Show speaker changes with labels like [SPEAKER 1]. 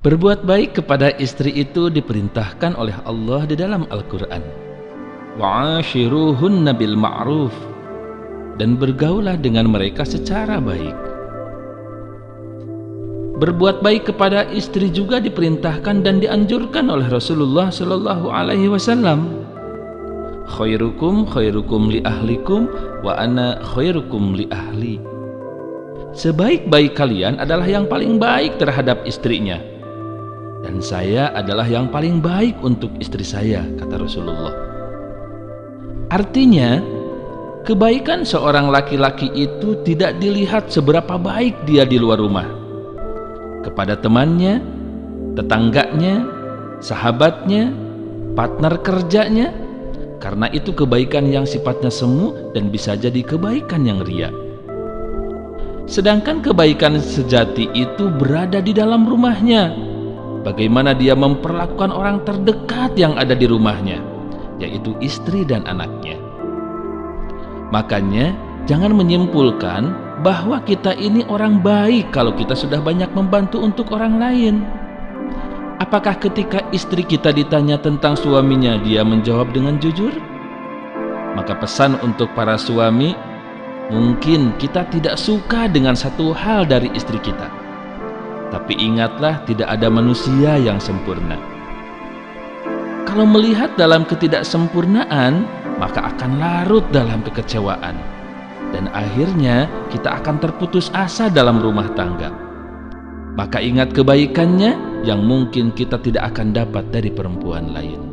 [SPEAKER 1] Berbuat baik kepada istri itu diperintahkan oleh Allah di dalam Al-Quran. Wa'ashiruhunna bil ma'ruf dan bergaulah dengan mereka secara baik. Berbuat baik kepada istri juga diperintahkan dan dianjurkan oleh Rasulullah Sallallahu Alaihi Wasallam. Khairukum khairukum li ahlikum wa ana khairukum li ahli. Sebaik-baik kalian adalah yang paling baik terhadap istrinya dan saya adalah yang paling baik untuk istri saya, kata Rasulullah. Artinya, kebaikan seorang laki-laki itu tidak dilihat seberapa baik dia di luar rumah. Kepada temannya, tetangganya, sahabatnya, partner kerjanya, karena itu kebaikan yang sifatnya semu dan bisa jadi kebaikan yang ria. Sedangkan kebaikan sejati itu berada di dalam rumahnya, bagaimana dia memperlakukan orang terdekat yang ada di rumahnya, yaitu istri dan anaknya. Makanya, jangan menyimpulkan bahwa kita ini orang baik kalau kita sudah banyak membantu untuk orang lain. Apakah ketika istri kita ditanya tentang suaminya, dia menjawab dengan jujur? Maka pesan untuk para suami, mungkin kita tidak suka dengan satu hal dari istri kita tapi ingatlah tidak ada manusia yang sempurna. Kalau melihat dalam ketidaksempurnaan, maka akan larut dalam kekecewaan. Dan akhirnya kita akan terputus asa dalam rumah tangga. Maka ingat kebaikannya yang mungkin kita tidak akan dapat dari perempuan lain.